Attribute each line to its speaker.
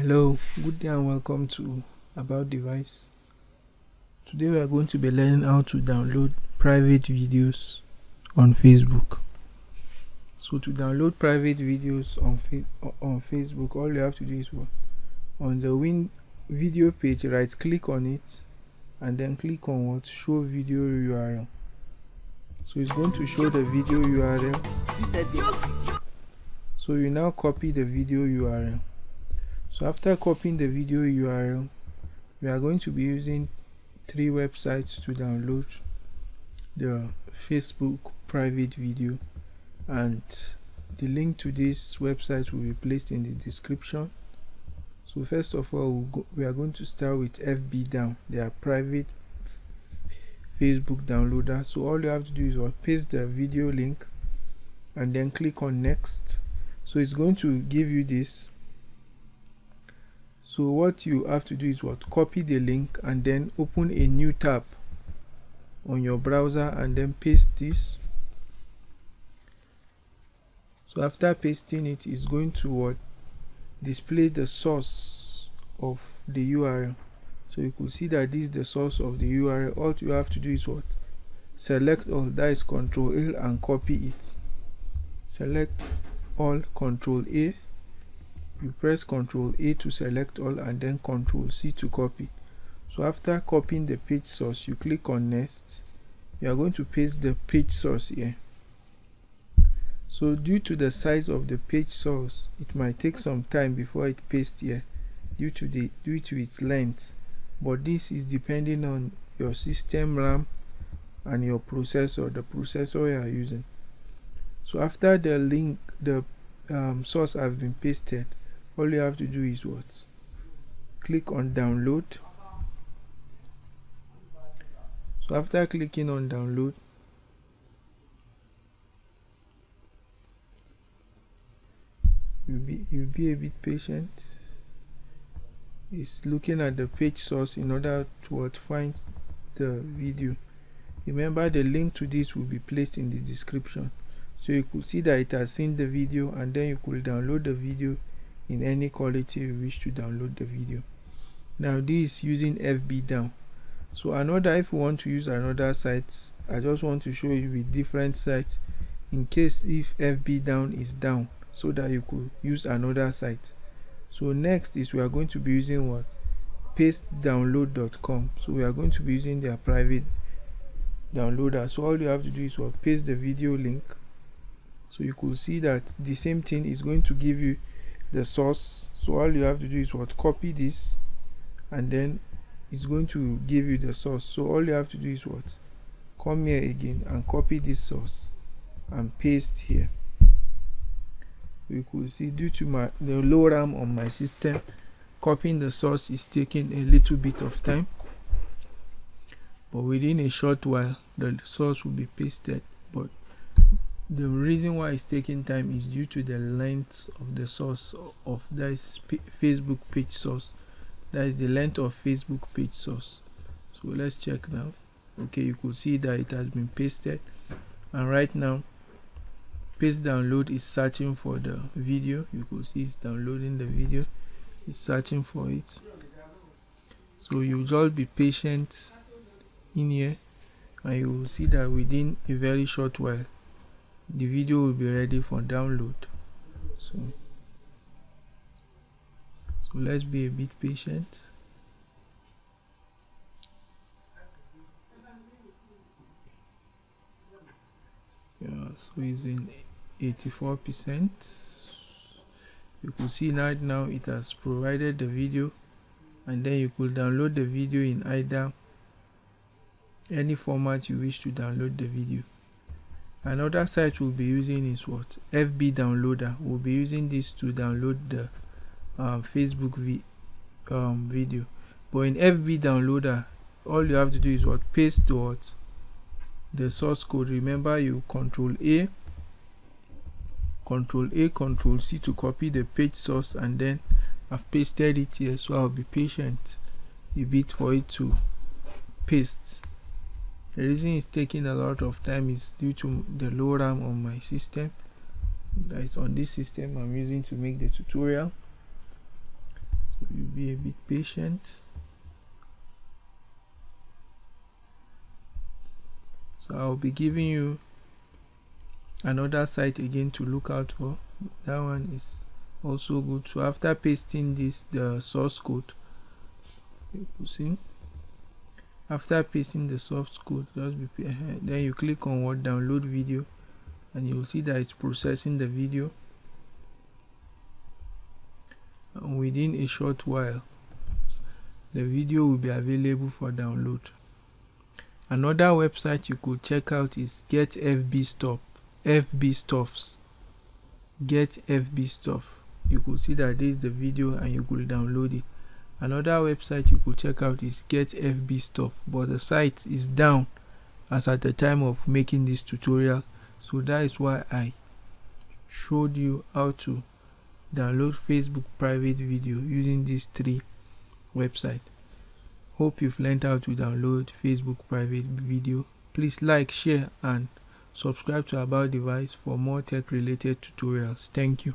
Speaker 1: hello good day and welcome to about device. Today we are going to be learning how to download private videos on facebook. So to download private videos on on facebook all you have to do is what? On the win video page right click on it and then click on what? Show video url so it's going to show the video url so you now copy the video url so after copying the video url we are going to be using three websites to download the facebook private video. And the link to this website will be placed in the description. So first of all we'll go, we are going to start with fb down they are private facebook downloader. So all you have to do is what? Paste the video link and then click on next. So it's going to give you this so what you have to do is what? Copy the link and then open a new tab on your browser and then paste this. So after pasting it it's going to what? Display the source of the url so you could see that this is the source of the url all you have to do is what? Select all that is control l and copy it. Select all control a you press ctrl a to select all and then ctrl c to copy. So after copying the page source you click on next. You are going to paste the page source here. So due to the size of the page source it might take some time before it pastes here due to the due to its length. But this is depending on your system ram and your processor the processor you are using. So after the link the um, source has been pasted all you have to do is what? Click on download. So after clicking on download you'll be you'll be a bit patient. It's looking at the page source in order to find the video. Remember the link to this will be placed in the description. So you could see that it has seen the video and then you could download the video in any quality you wish to download the video. Now this is using fb down. So another if you want to use another site i just want to show you with different sites in case if fb down is down so that you could use another site. So next is we are going to be using what? pastedownload.com so we are going to be using their private downloader. So all you have to do is what? Paste the video link. So you could see that the same thing is going to give you the source. So all you have to do is what? Copy this and then it's going to give you the source. So all you have to do is what? Come here again and copy this source and paste here. You could see due to my the low ram on my system copying the source is taking a little bit of time. But within a short while the source will be pasted. But the reason why it's taking time is due to the length of the source of this facebook page source. That is the length of facebook page source. So let's check now. Okay you could see that it has been pasted. And right now paste download is searching for the video. You could see it's downloading the video. It's searching for it. So you just be patient in here. And you will see that within a very short while the video will be ready for download. So so let's be a bit patient. Yeah so it's in 84 percent. You could see right now it has provided the video and then you could download the video in either any format you wish to download the video another site we'll be using is what? Fb downloader. We'll be using this to download the um, facebook vi um, video. But in fb downloader all you have to do is what? Paste what? The source code. Remember you control a control a control c to copy the page source and then i've pasted it here so i'll be patient a bit for it to paste the reason it's taking a lot of time is due to the low ram on my system that is on this system i'm using to make the tutorial. So you be a bit patient. So I'll be giving you another site again to look out for. That one is also good. So after pasting this the source code you see after pasting the source code just be uh, then you click on what download video and you'll see that it's processing the video and within a short while. The video will be available for download. Another website you could check out is get fb stop fb stuffs. Get fb stuff. You could see that this is the video and you could download it another website you could check out is get fb stuff but the site is down as at the time of making this tutorial. So that is why i showed you how to download facebook private video using these three websites. Hope you've learned how to download facebook private video. Please like share and subscribe to about device for more tech related tutorials. Thank you